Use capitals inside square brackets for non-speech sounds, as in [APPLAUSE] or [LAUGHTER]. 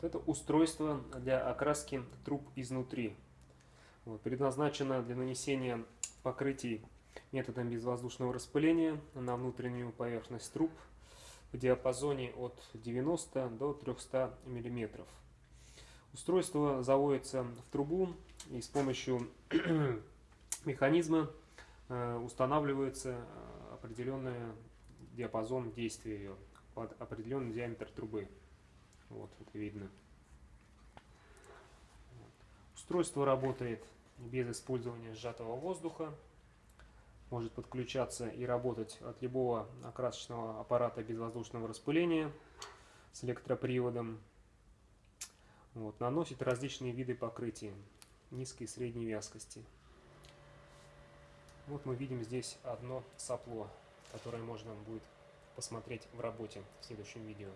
Вот это устройство для окраски труб изнутри. Вот, предназначено для нанесения покрытий методом безвоздушного распыления на внутреннюю поверхность труб в диапазоне от 90 до 300 мм. Устройство заводится в трубу и с помощью [CLEARS THROAT] механизма э, устанавливается определенный диапазон действия ее под определенный диаметр трубы. Вот, это видно. Устройство работает без использования сжатого воздуха. Может подключаться и работать от любого окрасочного аппарата безвоздушного распыления с электроприводом. Вот, наносит различные виды покрытия низкой и средней вязкости. Вот мы видим здесь одно сопло, которое можно будет посмотреть в работе в следующем видео.